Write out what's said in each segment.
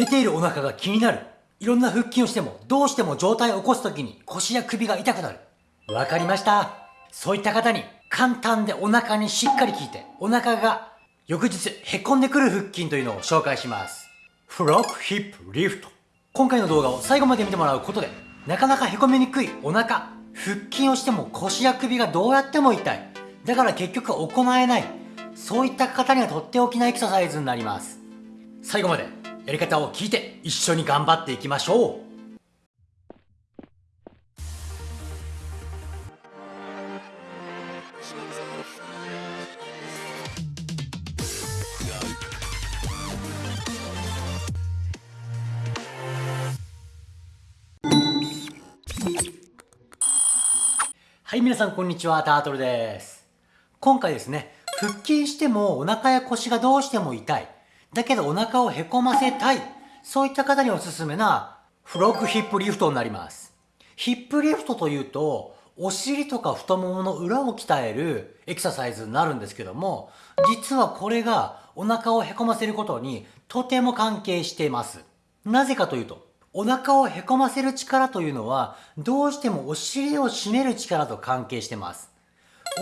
出ているお腹が気になる。いろんな腹筋をしても、どうしても状態を起こすときに腰や首が痛くなる。わかりました。そういった方に簡単でお腹にしっかり効いて、お腹が翌日へこんでくる腹筋というのを紹介します。フロックヒップリフト。今回の動画を最後まで見てもらうことで、なかなかへこみにくいお腹、腹筋をしても腰や首がどうやっても痛い。だから結局行えない。そういった方にはとっておきのエクササイズになります。最後までやり方を聞いて一緒に頑張っていきましょう。はい、皆さんこんにちは、タートルです。今回ですね、腹筋してもお腹や腰がどうしても痛い。だけどお腹をへこませたい。そういった方におすすめなフロッグヒップリフトになります。ヒップリフトというと、お尻とか太ももの裏を鍛えるエクササイズになるんですけども、実はこれがお腹をへこませることにとても関係しています。なぜかというと、お腹をへこませる力というのは、どうしてもお尻を締める力と関係してます。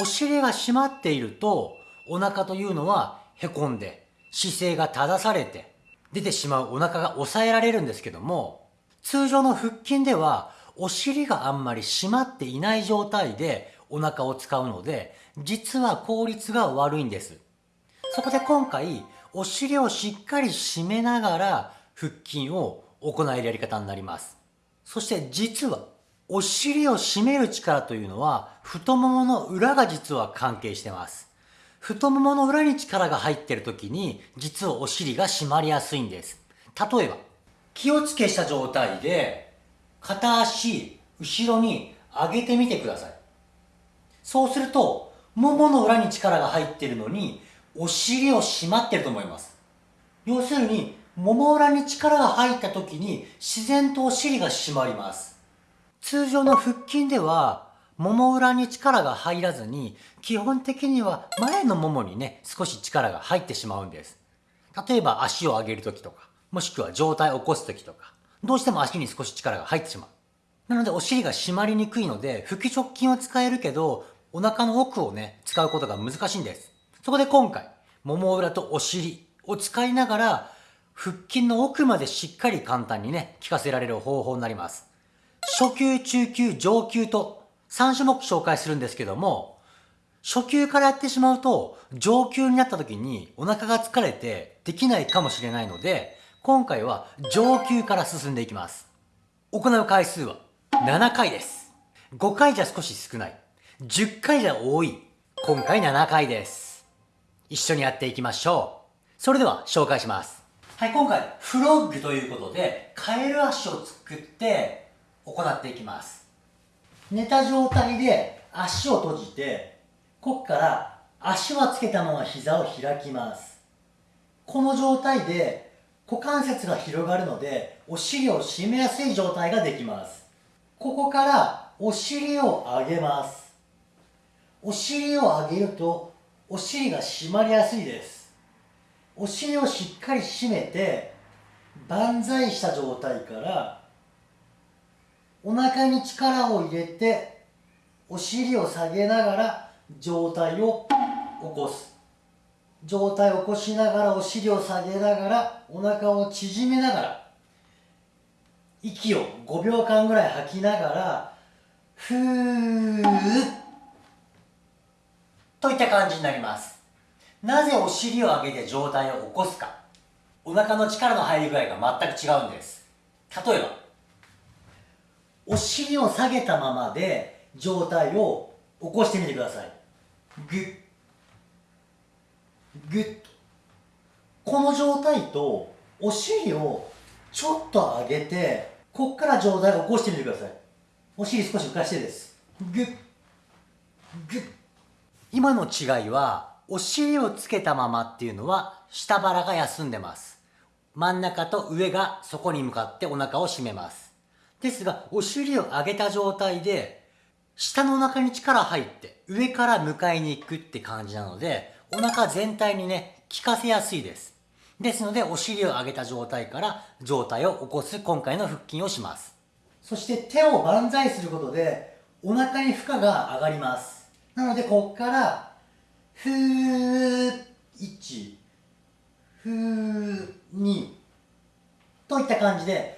お尻が締まっていると、お腹というのはへこんで、姿勢が正されて、出てしまうお腹が抑えられるんですけども、通常の腹筋では、お尻があんまり締まっていない状態でお腹を使うので、実は効率が悪いんです。そこで今回、お尻をしっかり締めながら腹筋を行えるやり方になります。そして実は、お尻を締める力というのは、太ももの裏が実は関係してます。太ももの裏に力が入っている時に、実はお尻が締まりやすいんです。例えば、気をつけした状態で、片足、後ろに上げてみてください。そうすると、ももの裏に力が入っているのに、お尻を締まってると思います。要するに、もも裏に力が入った時に自然とお尻が締まります。通常の腹筋では、もも裏に力が入らずに、基本的には前のももにね、少し力が入ってしまうんです。例えば足を上げる時とか、もしくは上体を起こす時とか、どうしても足に少し力が入ってしまう。なのでお尻が締まりにくいので、腹直筋を使えるけど、お腹の奥をね、使うことが難しいんです。そこで今回、もも裏とお尻を使いながら、腹筋の奥までしっかり簡単にね、効かせられる方法になります。初級、中級、上級と3種目紹介するんですけども、初級からやってしまうと、上級になった時にお腹が疲れてできないかもしれないので、今回は上級から進んでいきます。行う回数は7回です。5回じゃ少し少ない。10回じゃ多い。今回7回です。一緒にやっていきましょう。それでは紹介します。はい、今回、フロッグということで、カエル足を作って行っていきます。寝た状態で足を閉じて、ここから足はつけたまま膝を開きます。この状態で股関節が広がるので、お尻を締めやすい状態ができます。ここからお尻を上げます。お尻を上げると、お尻が締まりやすいです。お尻をしっかり締めて万歳した状態からお腹に力を入れてお尻を下げながら上体を起こす。上体を起こしながらお尻を下げながらお腹を縮めながら息を5秒間ぐらい吐きながらふーといった感じになります。なぜお尻を上げて上体を起こすか。お腹の力の入り具合が全く違うんです。例えばお尻を下げたままで上体を起こしてみてください。グッ。グッと。この状態とお尻をちょっと上げてこっから上体を起こしてみてください。お尻少し浮かしてです。グッ。グッ。今の違いはお尻をつけたままっていうのは下腹が休んでます。真ん中と上がそこに向かってお腹を締めます。ですがお尻を上げた状態で下のお腹に力入って上から迎えに行くって感じなのでお腹全体にね効かせやすいですですので、お尻を上げた状態から上体を起こす今回の腹筋をします。そして手を万歳することで、お腹に負荷が上がります。なので、ここから、ふー、1、ふー、2、といった感じで、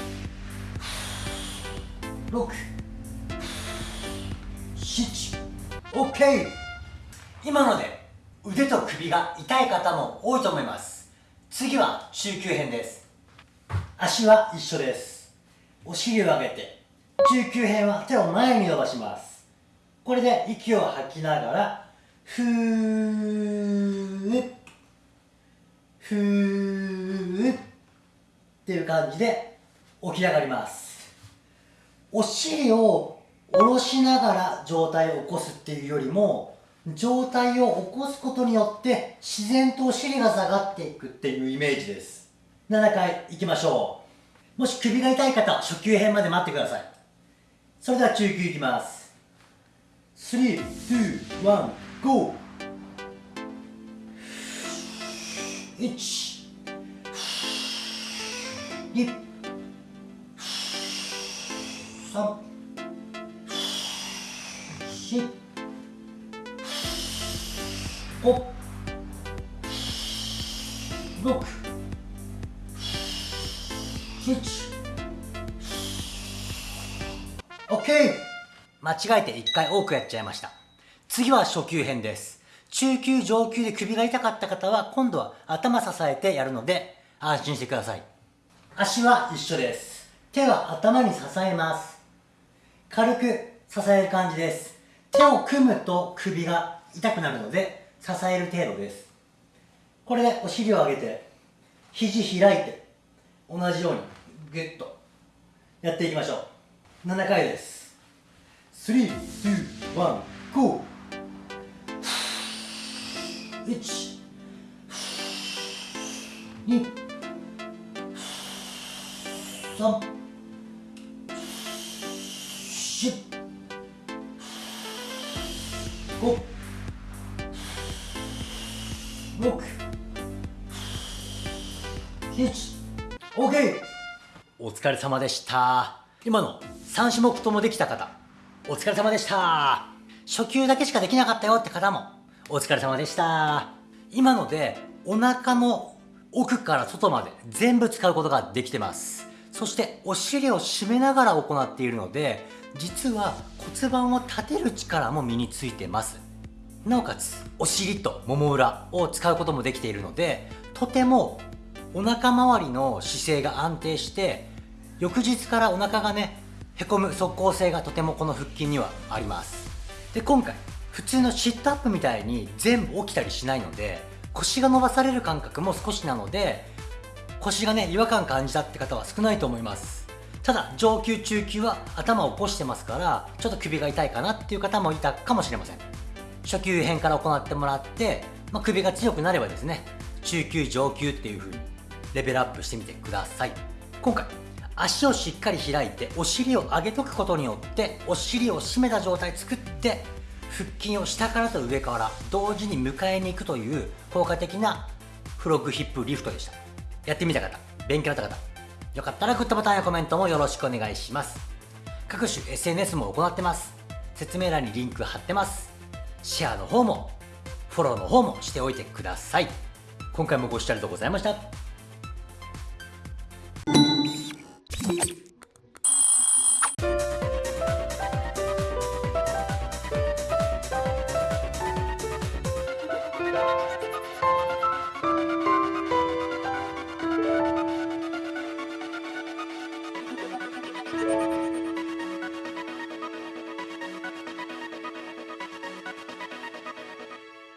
67OK 今ので腕と首が痛い方も多いと思います。次は中級編です。足は一緒です。お尻を上げて中級編は手を前に伸ばします。これで息を吐きながらふー。ふー。っていう感じで起き上がります。お尻を下ろしながら状態を起こすっていうよりも、状態を起こすことによって自然とお尻が下がっていくっていうイメージです。7回いきましょう。もし首が痛い方初級編まで待ってください。それでは中級いきます。3、2、1、GO! 1、2、3、4、5 6 7 OK! 間違えて1回多くやっちゃいました。次は初級編です。中級上級で首が痛かった方は今度は頭支えてやるので安心してください。足は一緒です。手は頭に支えます。軽く支える感じです。手を組むと首が痛くなるので支える程度です。これでお尻を上げて肘開いて同じようにグッとやっていきましょう。7回です。321 GO 1 2 3 4 5 6 7 OK お疲れ様でした。今の3種目ともできた方。お疲れ様でした。初級だけしかできなかったよって方も。お疲れ様でした。今のでお腹の奥から外まで全部使うことができてます。そしてお尻を締めながら行っているので実は骨盤を立てる力も身についてます。なおかつお尻ともも裏を使うこともできているのでとてもお腹周りの姿勢が安定して翌日からお腹がねへこむ即効性がとてもこの腹筋にはあります。で今回普通のシットアップみたいに全部起きたりしないので腰が伸ばされる感覚も少しなので腰がね違和感感じたって方は少ないと思います。ただ上級中級は頭を起こしてますからちょっと首が痛いかなっていう方もいたかもしれません。初級編から行ってもらって、まあ、首が強くなればですね中級上級っていう風にレベルアップしてみてください。今回足をしっかり開いてお尻を上げとくことによってお尻を締めた状態作って腹筋を下からと上から同時に迎えに行くという効果的なフロッグヒップリフトでした。やってみた方勉強になった方よかったらグッドボタンやコメントもよろしくお願いします。各種 SNS も行ってます。説明欄にリンク貼ってます。シェアの方もフォローの方もしておいてください。今回もご視聴ありがとうございました。